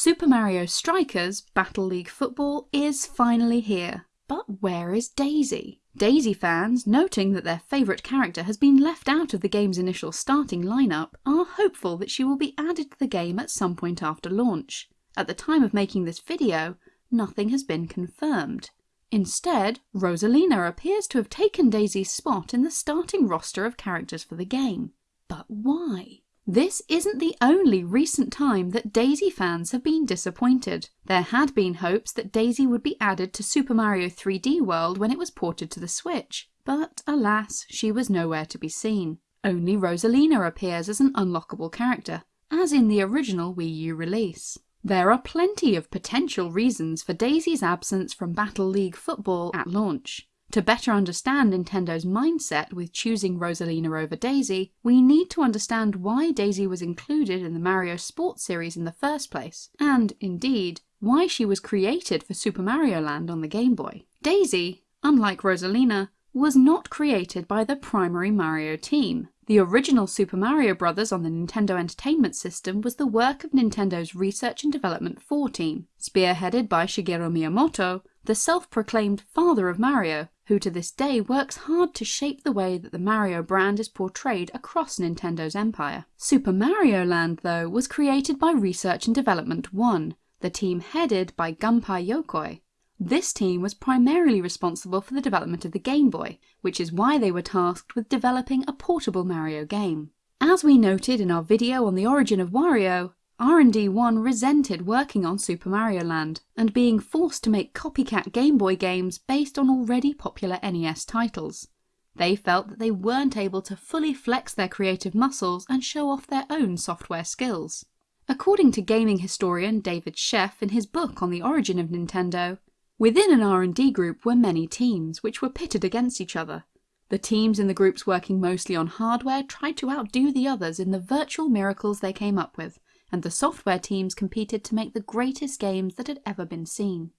Super Mario Strikers Battle League Football is finally here. But where is Daisy? Daisy fans, noting that their favourite character has been left out of the game's initial starting lineup, are hopeful that she will be added to the game at some point after launch. At the time of making this video, nothing has been confirmed. Instead, Rosalina appears to have taken Daisy's spot in the starting roster of characters for the game. But why? This isn't the only recent time that Daisy fans have been disappointed. There had been hopes that Daisy would be added to Super Mario 3D World when it was ported to the Switch, but alas, she was nowhere to be seen. Only Rosalina appears as an unlockable character, as in the original Wii U release. There are plenty of potential reasons for Daisy's absence from Battle League Football at launch. To better understand Nintendo's mindset with choosing Rosalina over Daisy, we need to understand why Daisy was included in the Mario Sports series in the first place, and, indeed, why she was created for Super Mario Land on the Game Boy. Daisy, unlike Rosalina, was not created by the primary Mario team. The original Super Mario Bros. on the Nintendo Entertainment System was the work of Nintendo's Research and Development 4 team, spearheaded by Shigeru Miyamoto, the self-proclaimed father of Mario, who to this day works hard to shape the way that the Mario brand is portrayed across Nintendo's empire. Super Mario Land, though, was created by Research and Development 1, the team headed by Gunpei Yokoi. This team was primarily responsible for the development of the Game Boy, which is why they were tasked with developing a portable Mario game. As we noted in our video on the origin of Wario, R&D 1 resented working on Super Mario Land and being forced to make copycat Game Boy games based on already popular NES titles. They felt that they weren't able to fully flex their creative muscles and show off their own software skills. According to gaming historian David Sheff in his book on the origin of Nintendo, within an R&D group were many teams, which were pitted against each other. The teams in the groups working mostly on hardware tried to outdo the others in the virtual miracles they came up with, and the software teams competed to make the greatest games that had ever been seen.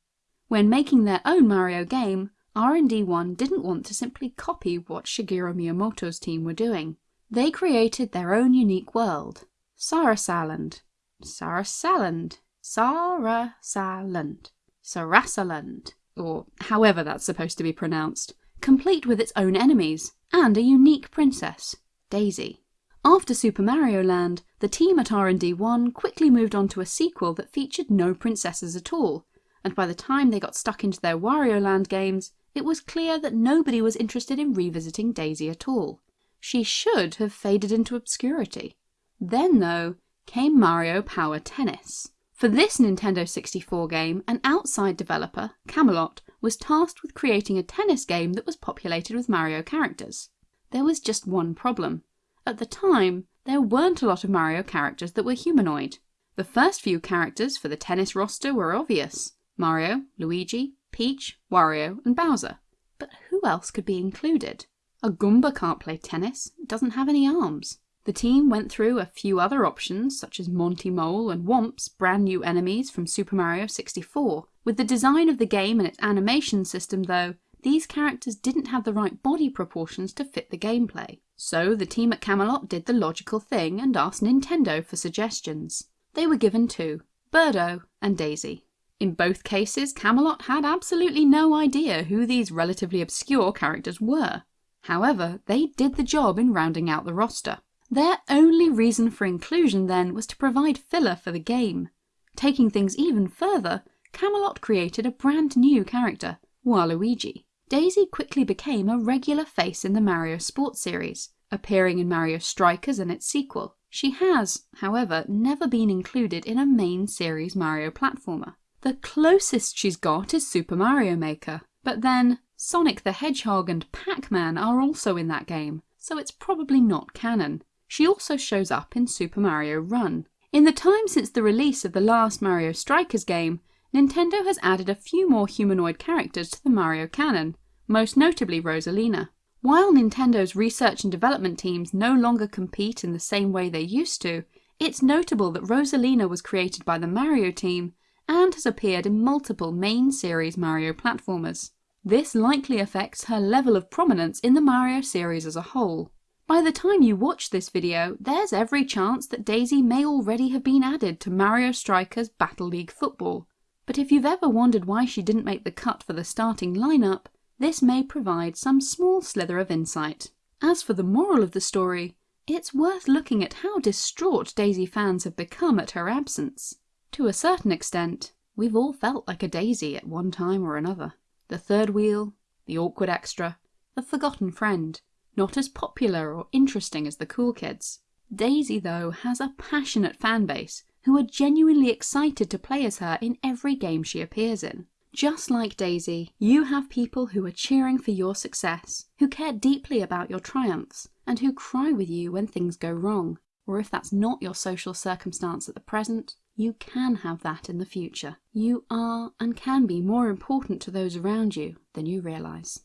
When making their own Mario game, R&D1 didn't want to simply copy what Shigeru Miyamoto's team were doing. They created their own unique world, Sarasaland, Sarasaland, Sarasaland, Sarasaland, or however that's supposed to be pronounced, complete with its own enemies, and a unique princess, Daisy. After Super Mario Land, the team at R&D1 quickly moved on to a sequel that featured no princesses at all, and by the time they got stuck into their Wario Land games, it was clear that nobody was interested in revisiting Daisy at all. She should have faded into obscurity. Then, though, came Mario Power Tennis. For this Nintendo 64 game, an outside developer, Camelot, was tasked with creating a tennis game that was populated with Mario characters. There was just one problem. At the time, there weren't a lot of Mario characters that were humanoid. The first few characters for the tennis roster were obvious. Mario, Luigi, Peach, Wario and Bowser. But who else could be included? A Goomba can't play tennis, doesn't have any arms. The team went through a few other options such as Monty Mole and Whomp's brand new enemies from Super Mario 64. With the design of the game and its animation system though, these characters didn't have the right body proportions to fit the gameplay. So the team at Camelot did the logical thing and asked Nintendo for suggestions. They were given two, Birdo and Daisy. In both cases, Camelot had absolutely no idea who these relatively obscure characters were. However, they did the job in rounding out the roster. Their only reason for inclusion then was to provide filler for the game. Taking things even further, Camelot created a brand new character, Waluigi. Daisy quickly became a regular face in the Mario Sports series, appearing in Mario Strikers and its sequel. She has, however, never been included in a main series Mario platformer. The closest she's got is Super Mario Maker, but then Sonic the Hedgehog and Pac-Man are also in that game, so it's probably not canon. She also shows up in Super Mario Run. In the time since the release of the last Mario Strikers game, Nintendo has added a few more humanoid characters to the Mario canon, most notably Rosalina. While Nintendo's research and development teams no longer compete in the same way they used to, it's notable that Rosalina was created by the Mario team and has appeared in multiple main series Mario platformers. This likely affects her level of prominence in the Mario series as a whole. By the time you watch this video, there's every chance that Daisy may already have been added to Mario Striker's Battle League Football. But if you've ever wondered why she didn't make the cut for the starting lineup, this may provide some small slither of insight. As for the moral of the story, it's worth looking at how distraught Daisy fans have become at her absence. To a certain extent, we've all felt like a Daisy at one time or another. The third wheel, the awkward extra, the forgotten friend, not as popular or interesting as the cool kids. Daisy, though, has a passionate fan base who are genuinely excited to play as her in every game she appears in. Just like Daisy, you have people who are cheering for your success, who care deeply about your triumphs, and who cry with you when things go wrong. Or if that's not your social circumstance at the present, you can have that in the future. You are and can be more important to those around you than you realise.